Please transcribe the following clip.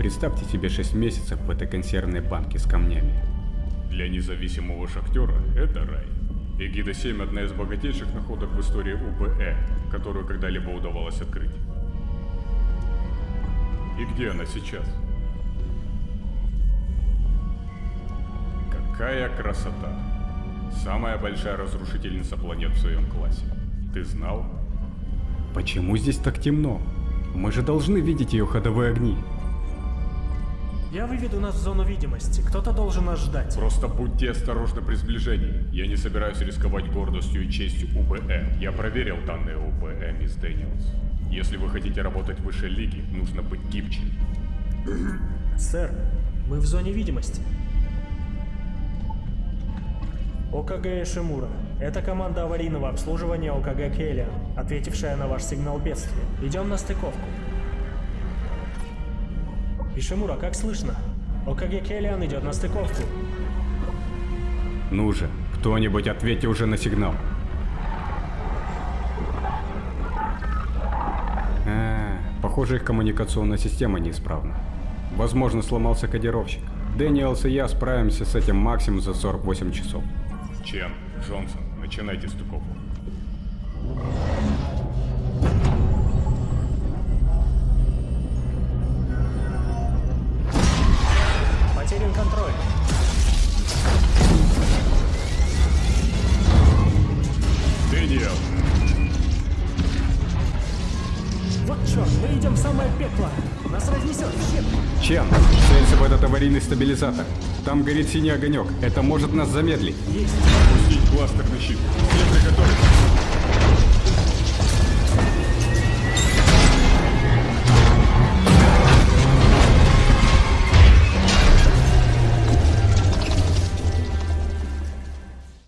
Представьте себе 6 месяцев в этой консервной банке с камнями. Для независимого шахтера это рай. Эгида-7 – одна из богатейших находок в истории УБЭ, которую когда-либо удавалось открыть. И где она сейчас? Какая красота! Самая большая разрушительница планет в своем классе. Ты знал? Почему здесь так темно? Мы же должны видеть ее ходовые огни. Я выведу нас в зону видимости. Кто-то должен нас ждать. Просто будьте осторожны при сближении. Я не собираюсь рисковать гордостью и честью УБЭ. Я проверил данные УБЭ, мисс Дэниелс. Если вы хотите работать выше лиги, нужно быть гибче. Сэр, мы в зоне видимости. ОКГ Шимура. Это команда аварийного обслуживания ОКГ Келлиан, ответившая на ваш сигнал бедствия. Идем на стыковку. Ишимура, как слышно? ОКГ Келлиан идет на стыковку. Ну же, кто-нибудь ответьте уже на сигнал. А, похоже, их коммуникационная система неисправна. Возможно, сломался кодировщик. Дэниелс и я справимся с этим максимум за 48 часов. Чен, Джонсон, начинайте стыковку. Черт, мы идем в самое пекло. Нас разнесет в щепки. Чен, целься в этот аварийный стабилизатор. Там горит синий огонек. Это может нас замедлить. Есть. пустить кластерный щит. Все приготовиться.